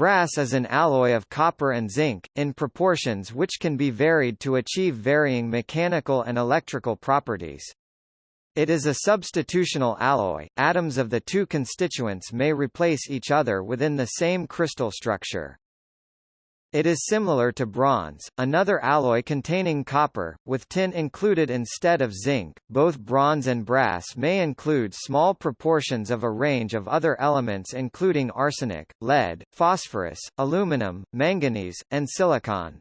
Brass is an alloy of copper and zinc, in proportions which can be varied to achieve varying mechanical and electrical properties. It is a substitutional alloy, atoms of the two constituents may replace each other within the same crystal structure. It is similar to bronze, another alloy containing copper, with tin included instead of zinc. Both bronze and brass may include small proportions of a range of other elements including arsenic, lead, phosphorus, aluminum, manganese, and silicon.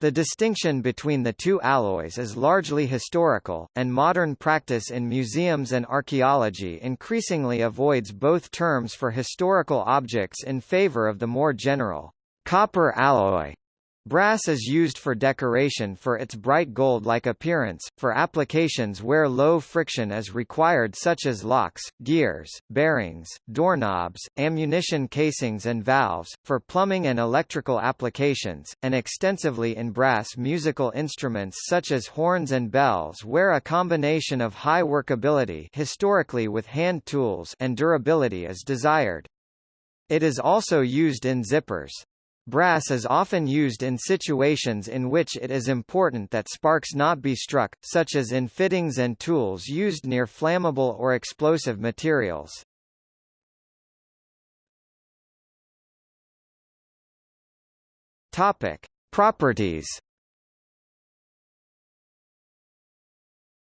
The distinction between the two alloys is largely historical, and modern practice in museums and archaeology increasingly avoids both terms for historical objects in favor of the more general Copper alloy Brass is used for decoration for its bright gold-like appearance, for applications where low friction is required such as locks, gears, bearings, doorknobs, ammunition casings and valves, for plumbing and electrical applications, and extensively in brass musical instruments such as horns and bells where a combination of high workability historically with hand tools and durability is desired. It is also used in zippers. Brass is often used in situations in which it is important that sparks not be struck, such as in fittings and tools used near flammable or explosive materials. Topic: Properties.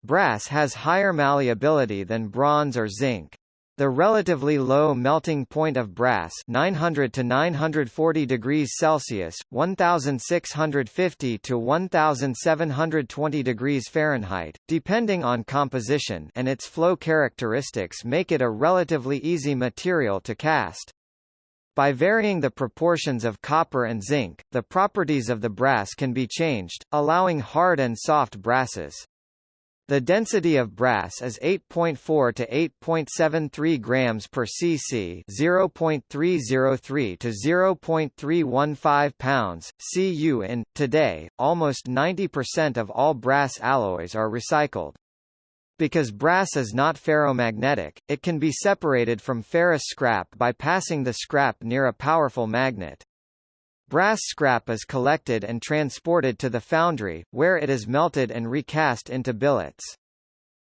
Brass has higher malleability than bronze or zinc. The relatively low melting point of brass 900 to 940 degrees Celsius, 1650 to 1720 degrees Fahrenheit, depending on composition and its flow characteristics make it a relatively easy material to cast. By varying the proportions of copper and zinc, the properties of the brass can be changed, allowing hard and soft brasses. The density of brass is 8.4 to 8.73 grams per cc, 0.303 to 0.315 pounds cu in. Today, almost 90% of all brass alloys are recycled. Because brass is not ferromagnetic, it can be separated from ferrous scrap by passing the scrap near a powerful magnet. Brass scrap is collected and transported to the foundry, where it is melted and recast into billets.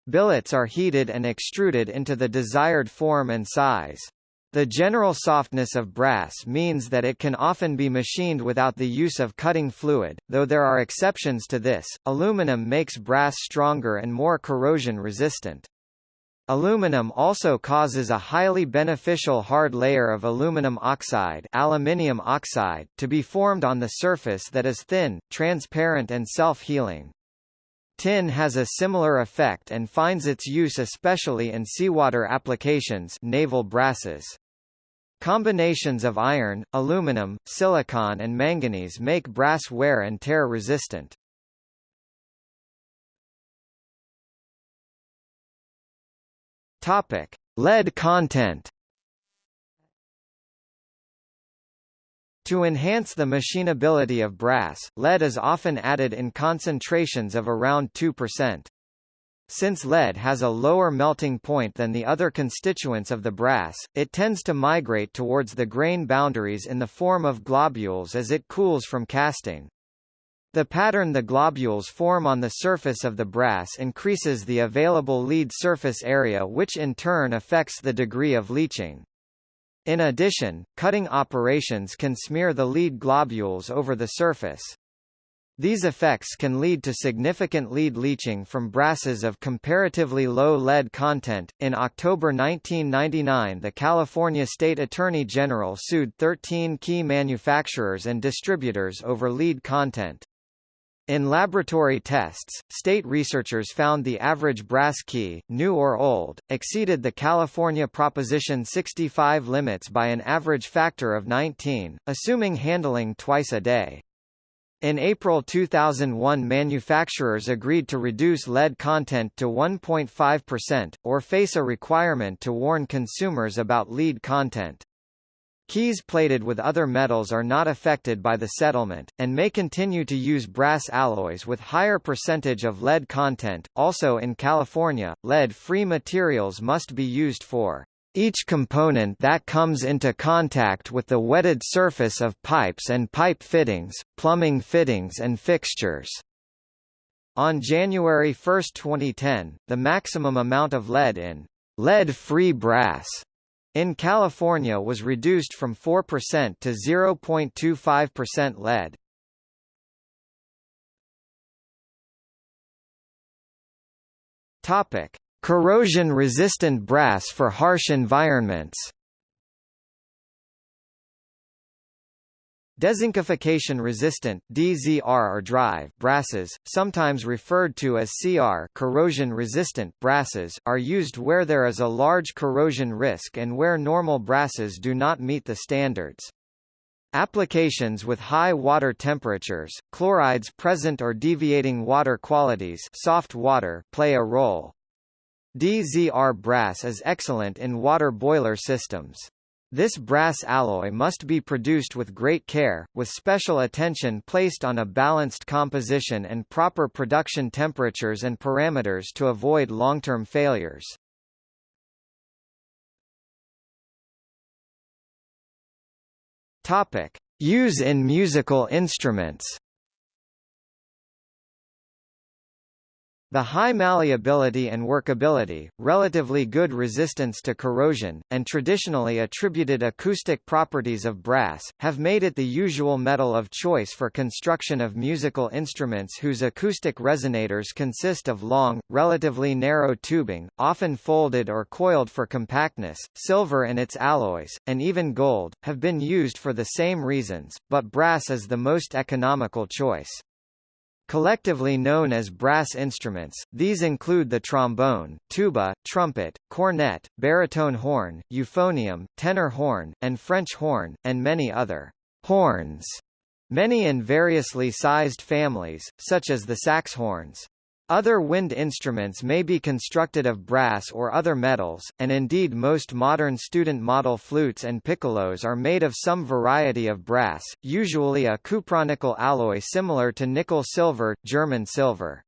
Billets are heated and extruded into the desired form and size. The general softness of brass means that it can often be machined without the use of cutting fluid, though there are exceptions to this. Aluminum makes brass stronger and more corrosion resistant. Aluminum also causes a highly beneficial hard layer of aluminum oxide, aluminium oxide to be formed on the surface that is thin, transparent and self-healing. Tin has a similar effect and finds its use especially in seawater applications naval brasses. Combinations of iron, aluminum, silicon and manganese make brass wear and tear resistant. Topic: Lead content. To enhance the machinability of brass, lead is often added in concentrations of around 2%. Since lead has a lower melting point than the other constituents of the brass, it tends to migrate towards the grain boundaries in the form of globules as it cools from casting. The pattern the globules form on the surface of the brass increases the available lead surface area which in turn affects the degree of leaching. In addition, cutting operations can smear the lead globules over the surface. These effects can lead to significant lead leaching from brasses of comparatively low lead content. In October 1999, the California State Attorney General sued 13 key manufacturers and distributors over lead content. In laboratory tests, state researchers found the average brass key, new or old, exceeded the California Proposition 65 limits by an average factor of 19, assuming handling twice a day. In April 2001 manufacturers agreed to reduce lead content to 1.5%, or face a requirement to warn consumers about lead content. Keys plated with other metals are not affected by the settlement, and may continue to use brass alloys with higher percentage of lead content. Also in California, lead-free materials must be used for Each component that comes into contact with the wetted surface of pipes and pipe fittings, plumbing fittings and fixtures. On January 1, 2010, the maximum amount of lead in lead-free brass in California was reduced from 4% to 0.25% lead. Topic: Corrosion-resistant brass for harsh environments. Dezincification-resistant (DZR) or drive brasses, sometimes referred to as CR corrosion-resistant brasses, are used where there is a large corrosion risk and where normal brasses do not meet the standards. Applications with high water temperatures, chlorides present or deviating water qualities soft water play a role. DZR brass is excellent in water boiler systems. This brass alloy must be produced with great care, with special attention placed on a balanced composition and proper production temperatures and parameters to avoid long-term failures. Topic: Use in musical instruments. The high malleability and workability, relatively good resistance to corrosion, and traditionally attributed acoustic properties of brass, have made it the usual metal of choice for construction of musical instruments whose acoustic resonators consist of long, relatively narrow tubing, often folded or coiled for compactness. Silver and its alloys, and even gold, have been used for the same reasons, but brass is the most economical choice. Collectively known as brass instruments, these include the trombone, tuba, trumpet, cornet, baritone horn, euphonium, tenor horn, and French horn, and many other horns, many in variously sized families, such as the sax horns. Other wind instruments may be constructed of brass or other metals, and indeed most modern student model flutes and piccolos are made of some variety of brass, usually a cupronickel alloy similar to nickel-silver, German silver.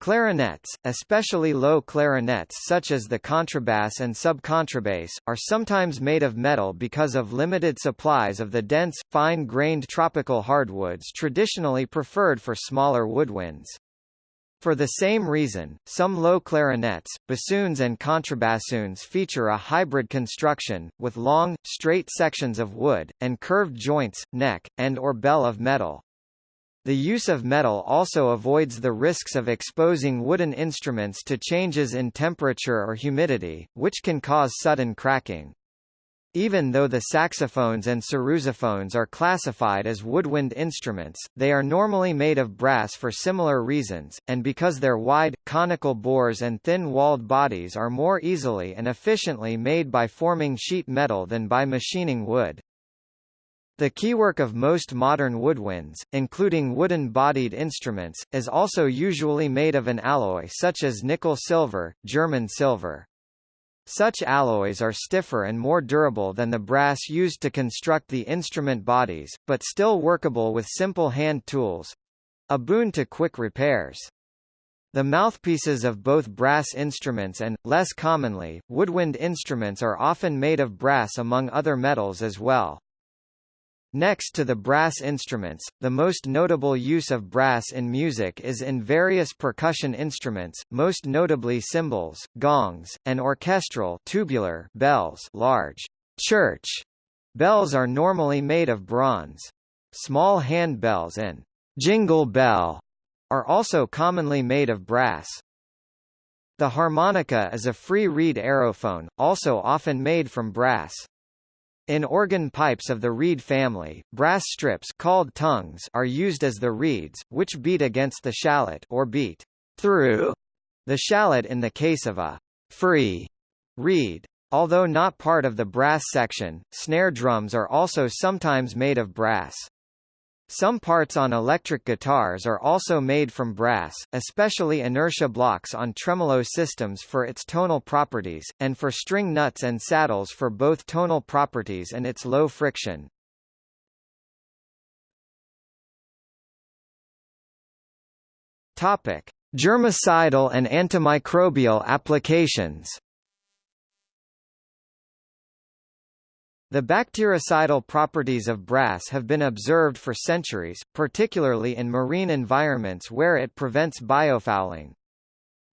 Clarinets, especially low clarinets such as the contrabass and subcontrabass, are sometimes made of metal because of limited supplies of the dense, fine-grained tropical hardwoods traditionally preferred for smaller woodwinds. For the same reason, some low clarinets, bassoons and contrabassoons feature a hybrid construction, with long, straight sections of wood, and curved joints, neck, and or bell of metal. The use of metal also avoids the risks of exposing wooden instruments to changes in temperature or humidity, which can cause sudden cracking. Even though the saxophones and sarrusophones are classified as woodwind instruments, they are normally made of brass for similar reasons, and because their wide, conical bores and thin-walled bodies are more easily and efficiently made by forming sheet metal than by machining wood. The keywork of most modern woodwinds, including wooden-bodied instruments, is also usually made of an alloy such as nickel-silver, German silver. Such alloys are stiffer and more durable than the brass used to construct the instrument bodies, but still workable with simple hand tools a boon to quick repairs. The mouthpieces of both brass instruments and, less commonly, woodwind instruments are often made of brass among other metals as well. Next to the brass instruments, the most notable use of brass in music is in various percussion instruments, most notably cymbals, gongs, and orchestral tubular bells large church bells are normally made of bronze. Small hand bells and jingle bell are also commonly made of brass. The harmonica is a free reed aerophone, also often made from brass. In organ pipes of the reed family, brass strips called tongues are used as the reeds, which beat against the shallot or beat through the shallot in the case of a free reed. Although not part of the brass section, snare drums are also sometimes made of brass. Some parts on electric guitars are also made from brass, especially inertia blocks on tremolo systems for its tonal properties, and for string nuts and saddles for both tonal properties and its low friction. Topic: Germicidal and antimicrobial applications. The bactericidal properties of brass have been observed for centuries, particularly in marine environments where it prevents biofouling.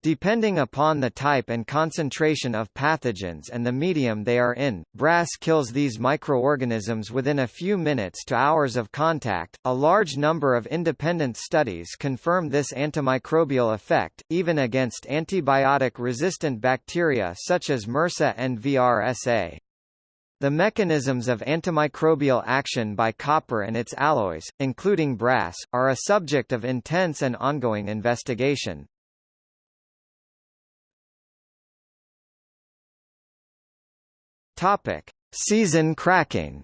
Depending upon the type and concentration of pathogens and the medium they are in, brass kills these microorganisms within a few minutes to hours of contact. A large number of independent studies confirm this antimicrobial effect, even against antibiotic resistant bacteria such as MRSA and VRSA. The mechanisms of antimicrobial action by copper and its alloys, including brass, are a subject of intense and ongoing investigation. Topic: Season cracking.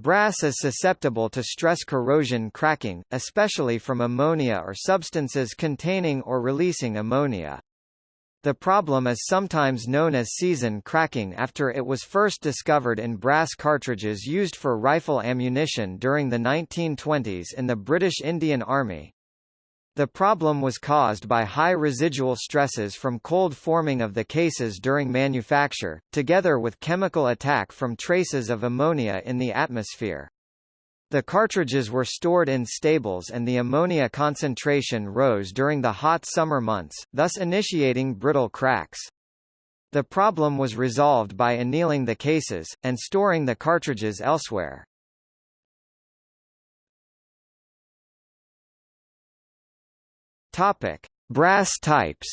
Brass is susceptible to stress corrosion cracking, especially from ammonia or substances containing or releasing ammonia. The problem is sometimes known as season cracking after it was first discovered in brass cartridges used for rifle ammunition during the 1920s in the British Indian Army. The problem was caused by high residual stresses from cold forming of the cases during manufacture, together with chemical attack from traces of ammonia in the atmosphere. The cartridges were stored in stables and the ammonia concentration rose during the hot summer months, thus initiating brittle cracks. The problem was resolved by annealing the cases, and storing the cartridges elsewhere. Topic: Brass types.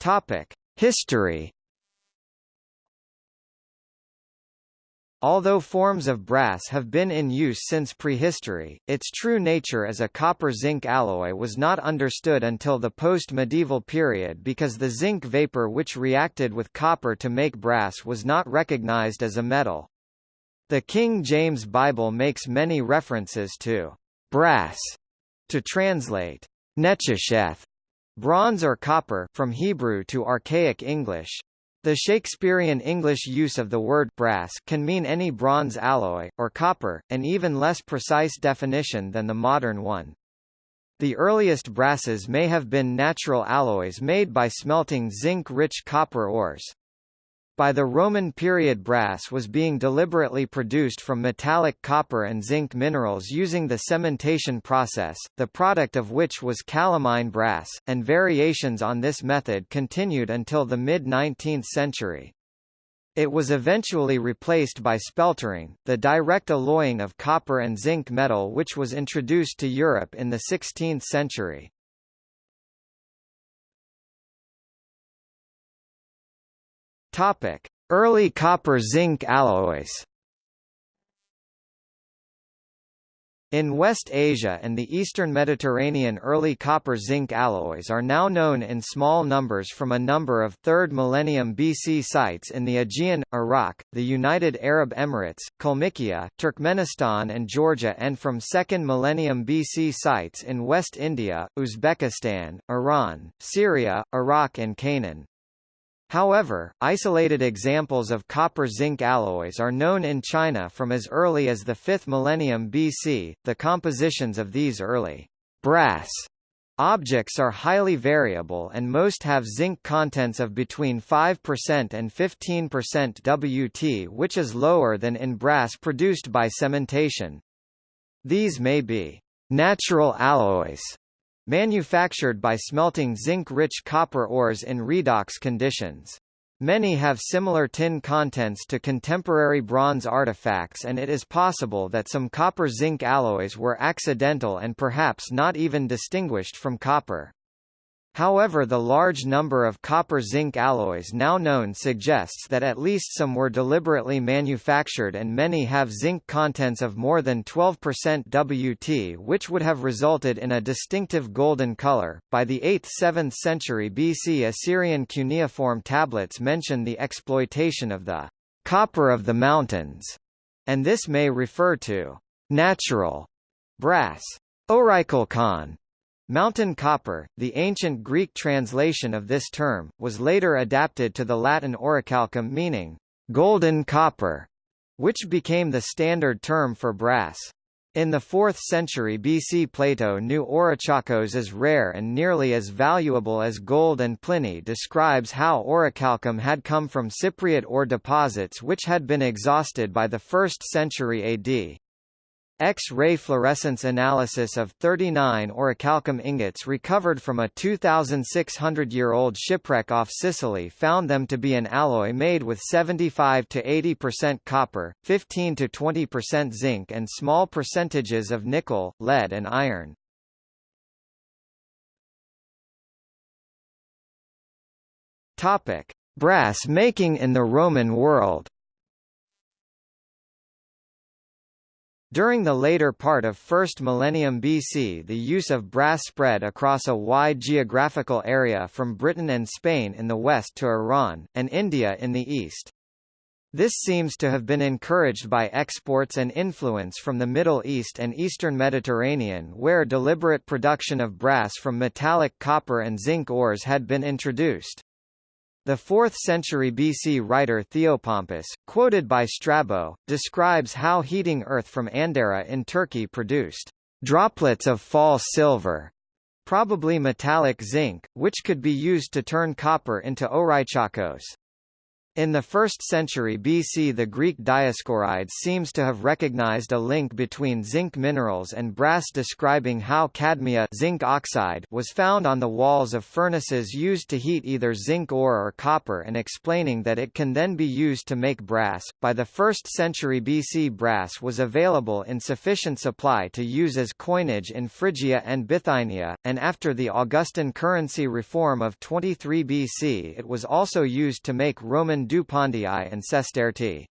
Topic: History. Although forms of brass have been in use since prehistory, its true nature as a copper-zinc alloy was not understood until the post-medieval period because the zinc vapor which reacted with copper to make brass was not recognized as a metal. The King James Bible makes many references to brass to translate nechesheth, bronze or copper from Hebrew to Archaic English. The Shakespearean English use of the word brass can mean any bronze alloy, or copper, an even less precise definition than the modern one. The earliest brasses may have been natural alloys made by smelting zinc-rich copper ores. By the Roman period brass was being deliberately produced from metallic copper and zinc minerals using the cementation process, the product of which was calamine brass, and variations on this method continued until the mid-19th century. It was eventually replaced by speltering, the direct alloying of copper and zinc metal which was introduced to Europe in the 16th century. Topic: Early copper-zinc alloys. In West Asia and the eastern Mediterranean early copper-zinc alloys are now known in small numbers from a number of 3rd millennium BC sites in the Aegean, Iraq, the United Arab Emirates, Kalmykia, Turkmenistan and Georgia and from 2nd millennium BC sites in West India, Uzbekistan, Iran, Syria, Iraq and Canaan. However, isolated examples of copper-zinc alloys are known in China from as early as the 5th millennium BC. The compositions of these early brass objects are highly variable and most have zinc contents of between 5% and 15% Wt which is lower than in brass produced by cementation. These may be natural alloys manufactured by smelting zinc-rich copper ores in redox conditions. Many have similar tin contents to contemporary bronze artifacts and it is possible that some copper-zinc alloys were accidental and perhaps not even distinguished from copper. However the large number of copper-zinc alloys now known suggests that at least some were deliberately manufactured and many have zinc contents of more than 12% Wt which would have resulted in a distinctive golden color. By the 8th–7th century BC Assyrian cuneiform tablets mention the exploitation of the copper of the mountains, and this may refer to natural brass. Orichalcon Mountain copper, the ancient Greek translation of this term, was later adapted to the Latin orichalcum meaning golden copper, which became the standard term for brass. In the 4th century BC Plato knew orichalcos as rare and nearly as valuable as gold and Pliny describes how orichalcum had come from Cypriot ore deposits which had been exhausted by the 1st century AD. X-ray fluorescence analysis of 39 orichalcum ingots recovered from a 2,600-year-old shipwreck off Sicily found them to be an alloy made with 75 to 80% copper, 15 to 20% zinc and small percentages of nickel, lead and iron. Topic: Brass making in the Roman world. During the later part of 1st millennium BC the use of brass spread across a wide geographical area from Britain and Spain in the west to Iran, and India in the east. This seems to have been encouraged by exports and influence from the Middle East and Eastern Mediterranean where deliberate production of brass from metallic copper and zinc ores had been introduced. The 4th century BC writer Theopompus, quoted by Strabo, describes how heating earth from Andeira in Turkey produced droplets of false silver, probably metallic zinc, which could be used to turn copper into orychakos. In the 1st century BC the Greek Dioscorides seems to have recognized a link between zinc minerals and brass describing how cadmia zinc oxide was found on the walls of furnaces used to heat either zinc ore or copper and explaining that it can then be used to make brass. By the 1st century BC brass was available in sufficient supply to use as coinage in Phrygia and Bithynia, and after the Augustan currency reform of 23 BC it was also used to make Roman dupondii and sestertii.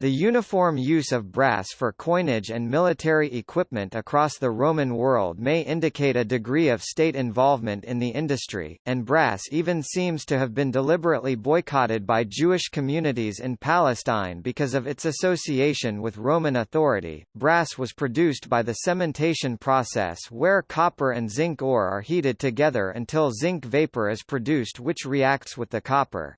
The uniform use of brass for coinage and military equipment across the Roman world may indicate a degree of state involvement in the industry, and brass even seems to have been deliberately boycotted by Jewish communities in Palestine because of its association with Roman authority. Brass was produced by the cementation process where copper and zinc ore are heated together until zinc vapor is produced which reacts with the copper.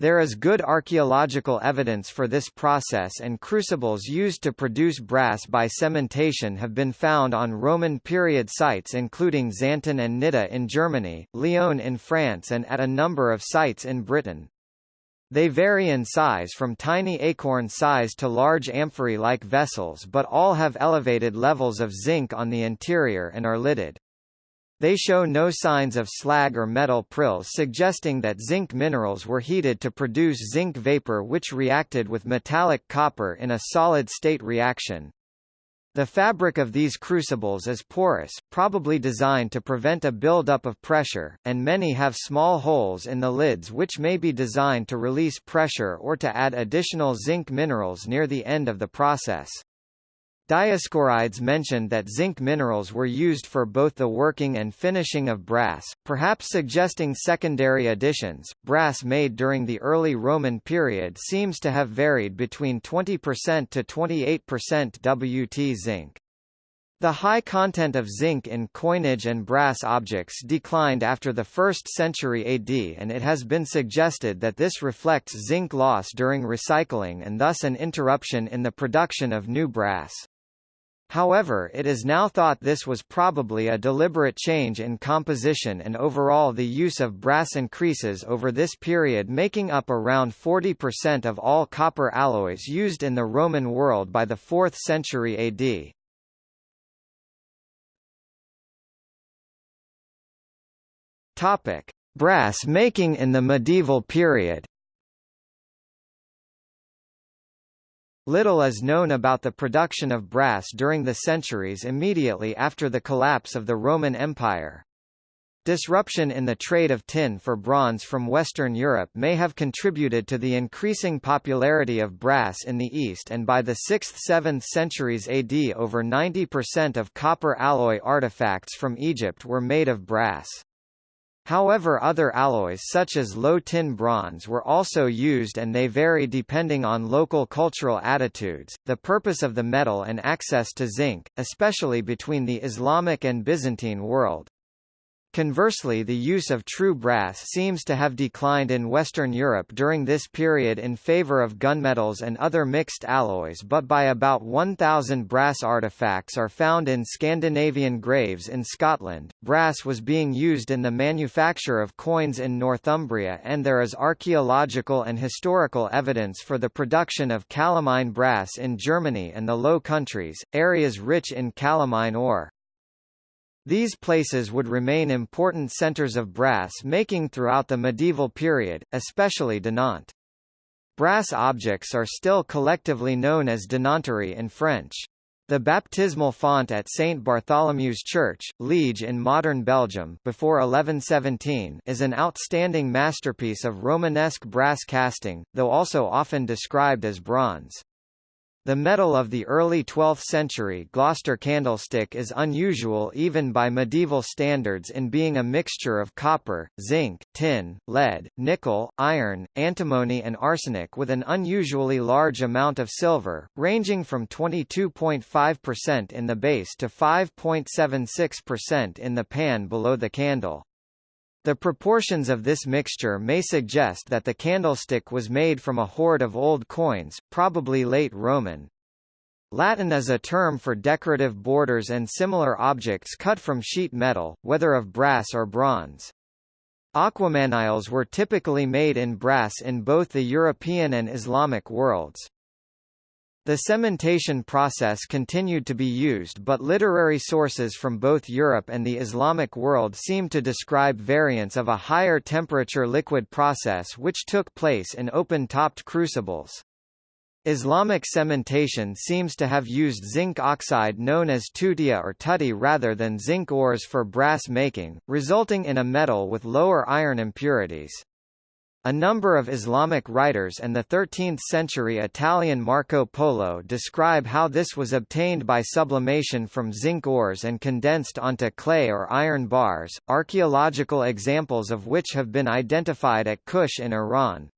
There is good archaeological evidence for this process and crucibles used to produce brass by cementation have been found on Roman period sites including Xanten and Nidda in Germany, Lyon in France and at a number of sites in Britain. They vary in size from tiny acorn size to large amphora-like vessels but all have elevated levels of zinc on the interior and are lidded. They show no signs of slag or metal prills suggesting that zinc minerals were heated to produce zinc vapor which reacted with metallic copper in a solid-state reaction. The fabric of these crucibles is porous, probably designed to prevent a build-up of pressure, and many have small holes in the lids which may be designed to release pressure or to add additional zinc minerals near the end of the process. Dioscorides mentioned that zinc minerals were used for both the working and finishing of brass, perhaps suggesting secondary additions. Brass made during the early Roman period seems to have varied between 20% to 28% WT zinc. The high content of zinc in coinage and brass objects declined after the 1st century AD and it has been suggested that this reflects zinc loss during recycling and thus an interruption in the production of new brass. However it is now thought this was probably a deliberate change in composition and overall the use of brass increases over this period making up around 40% of all copper alloys used in the Roman world by the 4th century AD. Topic: Brass making in the medieval period Little is known about the production of brass during the centuries immediately after the collapse of the Roman Empire. Disruption in the trade of tin for bronze from Western Europe may have contributed to the increasing popularity of brass in the East and by the 6th–7th centuries AD over 90% of copper alloy artifacts from Egypt were made of brass. However other alloys such as low tin bronze were also used and they vary depending on local cultural attitudes, the purpose of the metal and access to zinc, especially between the Islamic and Byzantine world. Conversely the use of true brass seems to have declined in Western Europe during this period in favour of gunmetals and other mixed alloys but by about 1,000 brass artefacts are found in Scandinavian graves in Scotland. Brass was being used in the manufacture of coins in Northumbria and there is archaeological and historical evidence for the production of calamine brass in Germany and the Low Countries, areas rich in calamine ore. These places would remain important centers of brass making throughout the medieval period, especially Dinant. Brass objects are still collectively known as dinanterie in French. The baptismal font at St. Bartholomew's Church, Liege in modern Belgium before 1117 is an outstanding masterpiece of Romanesque brass casting, though also often described as bronze. The metal of the early 12th century Gloucester candlestick is unusual even by medieval standards in being a mixture of copper, zinc, tin, lead, nickel, iron, antimony and arsenic with an unusually large amount of silver, ranging from 22.5% in the base to 5.76% in the pan below the candle. The proportions of this mixture may suggest that the candlestick was made from a hoard of old coins, probably late Roman. Latten is a term for decorative borders and similar objects cut from sheet metal, whether of brass or bronze. Aquamaniles were typically made in brass in both the European and Islamic worlds. The cementation process continued to be used but literary sources from both Europe and the Islamic world seem to describe variants of a higher temperature liquid process which took place in open-topped crucibles. Islamic cementation seems to have used zinc oxide known as tutia or tutty rather than zinc ores for brass making, resulting in a metal with lower iron impurities. A number of Islamic writers and the 13th-century Italian Marco Polo describe how this was obtained by sublimation from zinc ores and condensed onto clay or iron bars, archaeological examples of which have been identified at Kush in Iran.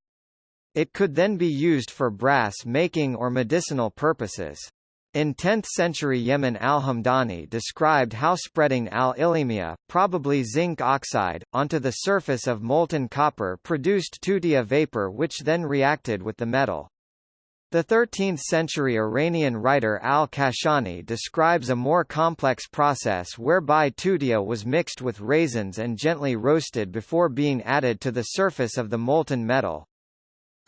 It could then be used for brass making or medicinal purposes. In 10th-century Yemen al-Hamdani described how spreading al-ilimia, probably zinc oxide, onto the surface of molten copper produced tutia vapor which then reacted with the metal. The 13th-century Iranian writer al-Kashani describes a more complex process whereby tutia was mixed with raisins and gently roasted before being added to the surface of the molten metal.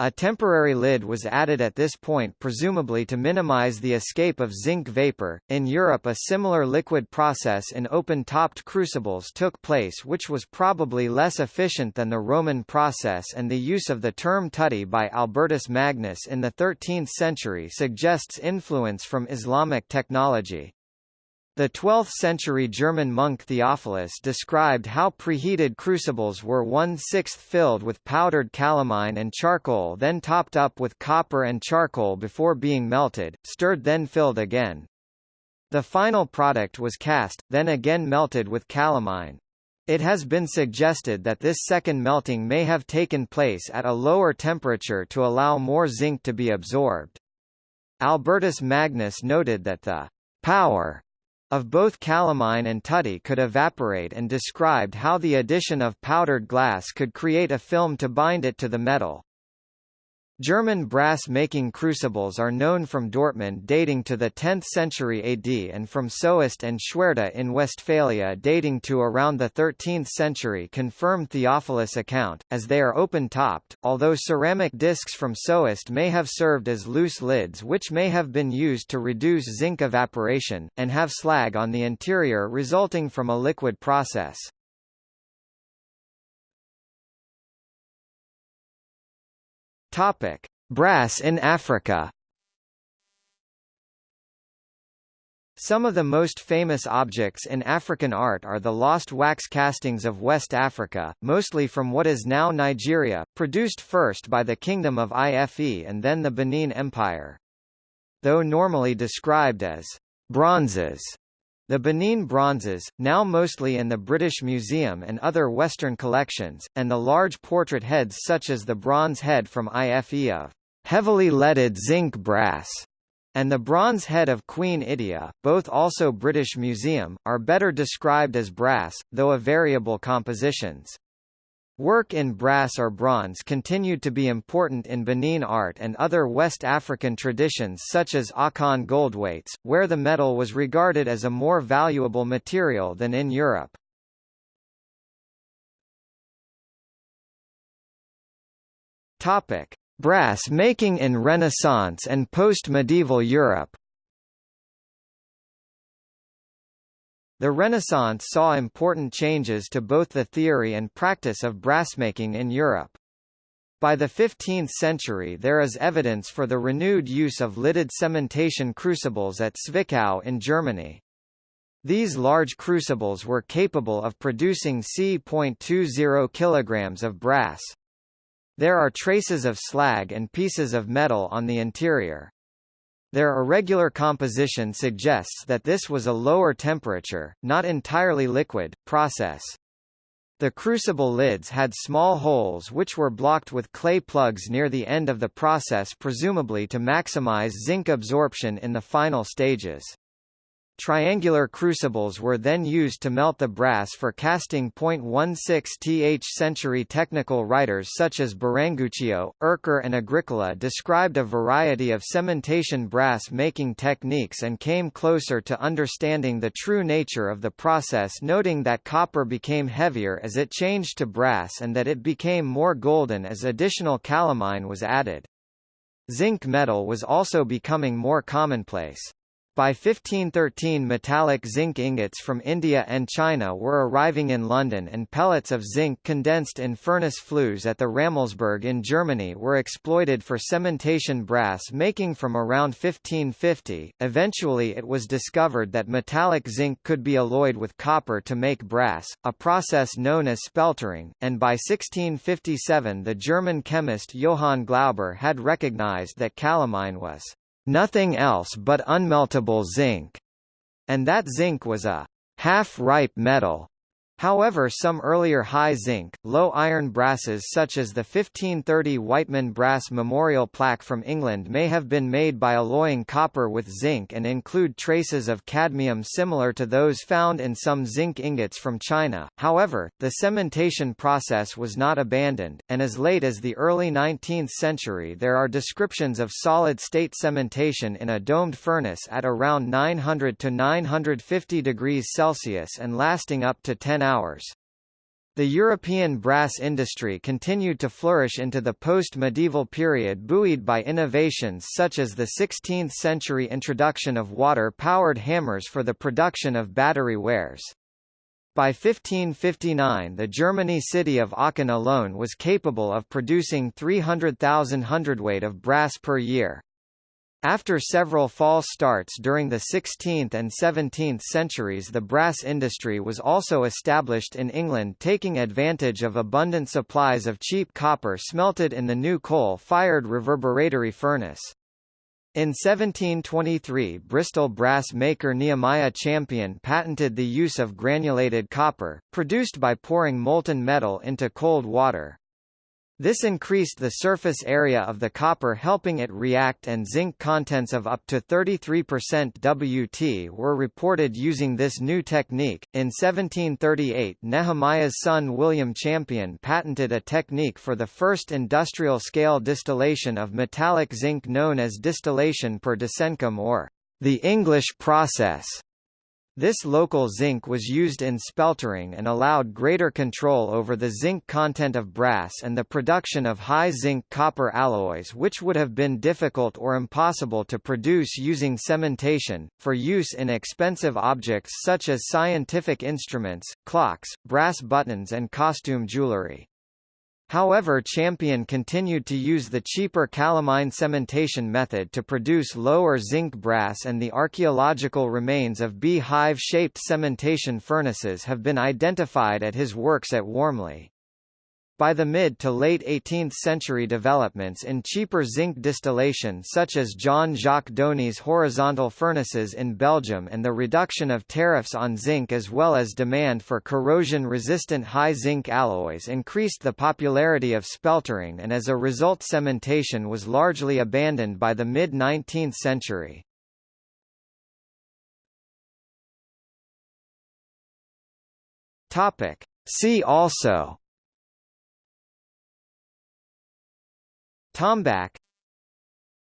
A temporary lid was added at this point presumably to minimize the escape of zinc vapor. In Europe a similar liquid process in open-topped crucibles took place which was probably less efficient than the Roman process and the use of the term tutty by Albertus Magnus in the 13th century suggests influence from Islamic technology. The 12th-century German monk Theophilus described how preheated crucibles were one-sixth filled with powdered calamine and charcoal then topped up with copper and charcoal before being melted, stirred then filled again. The final product was cast, then again melted with calamine. It has been suggested that this second melting may have taken place at a lower temperature to allow more zinc to be absorbed. Albertus Magnus noted that the power of both calamine and tutty could evaporate and described how the addition of powdered glass could create a film to bind it to the metal. German brass-making crucibles are known from Dortmund dating to the 10th century AD and from Soest and Schwerte in Westphalia dating to around the 13th century confirm Theophilus account, as they are open-topped, although ceramic discs from Soest may have served as loose lids which may have been used to reduce zinc evaporation, and have slag on the interior resulting from a liquid process. Topic: Brass in Africa. Some of the most famous objects in African art are the lost wax castings of West Africa, mostly from what is now Nigeria, produced first by the Kingdom of Ife and then the Benin Empire. Though normally described as bronzes, the Benin bronzes, now mostly in the British Museum and other Western collections, and the large portrait heads such as the bronze head from IFE of heavily leaded zinc brass, and the bronze head of Queen Idia, both also British Museum, are better described as brass, though of variable compositions. Work in brass or bronze continued to be important in Benin art and other West African traditions such as Akan goldweights, where the metal was regarded as a more valuable material than in Europe. Topic: Brass making in Renaissance and post-medieval Europe. The Renaissance saw important changes to both the theory and practice of brassmaking in Europe. By the 15th century there is evidence for the renewed use of lidded cementation crucibles at Zwickau in Germany. These large crucibles were capable of producing c.20 kg of brass. There are traces of slag and pieces of metal on the interior. Their irregular composition suggests that this was a lower temperature, not entirely liquid, process. The crucible lids had small holes which were blocked with clay plugs near the end of the process presumably to maximize zinc absorption in the final stages. Triangular crucibles were then used to melt the brass for casting. 16th century technical writers such as Biringuccio, Ercker and Agricola described a variety of cementation brass making techniques and came closer to understanding the true nature of the process noting that copper became heavier as it changed to brass and that it became more golden as additional calamine was added. Zinc metal was also becoming more commonplace. By 1513 metallic zinc ingots from India and China were arriving in London and pellets of zinc condensed in furnace flues at the Rammelsberg in Germany were exploited for cementation brass making from around 1550. Eventually it was discovered that metallic zinc could be alloyed with copper to make brass, a process known as speltering, and by 1657 the German chemist Johann Glauber had recognized that calamine was nothing else but unmeltable zinc, and that zinc was a half-ripe metal. However some earlier high zinc, low iron brasses such as the 1530 Wightman brass memorial plaque from England may have been made by alloying copper with zinc and include traces of cadmium similar to those found in some zinc ingots from China. However, the cementation process was not abandoned, and as late as the early 19th century there are descriptions of solid-state cementation in a domed furnace at around 900 to 950 degrees Celsius and lasting up to 10 hours. The European brass industry continued to flourish into the post-medieval period buoyed by innovations such as the 16th-century introduction of water-powered hammers for the production of battery wares. By 1559 the Germany city of Aachen alone was capable of producing 300,000 hundredweight of brass per year. After several false starts during the 16th and 17th centuries the brass industry was also established in England taking advantage of abundant supplies of cheap copper smelted in the new coal-fired reverberatory furnace. In 1723 Bristol brass maker Nehemiah Champion patented the use of granulated copper, produced by pouring molten metal into cold water. This increased the surface area of the copper helping it react and zinc contents of up to 33% Wt were reported using this new technique. In 1738 Nehemiah's son William Champion patented a technique for the first industrial scale distillation of metallic zinc known as distillation per descensum or the English process. This local zinc was used in speltering and allowed greater control over the zinc content of brass and the production of high zinc copper alloys which would have been difficult or impossible to produce using cementation, for use in expensive objects such as scientific instruments, clocks, brass buttons and costume jewelry. However Champion continued to use the cheaper calamine cementation method to produce lower zinc brass and the archaeological remains of bee-hive-shaped cementation furnaces have been identified at his works at Warmley. By the mid to late 18th century developments in cheaper zinc distillation such as Jean-Jacques Dony's horizontal furnaces in Belgium and the reduction of tariffs on zinc as well as demand for corrosion-resistant high zinc alloys increased the popularity of speltering and as a result cementation was largely abandoned by the mid-19th century. Topic. See also Tombac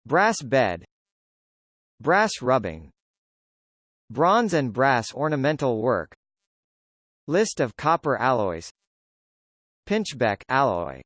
Brass bed Brass rubbing Bronze and brass ornamental work List of copper alloys Pinchbeck alloy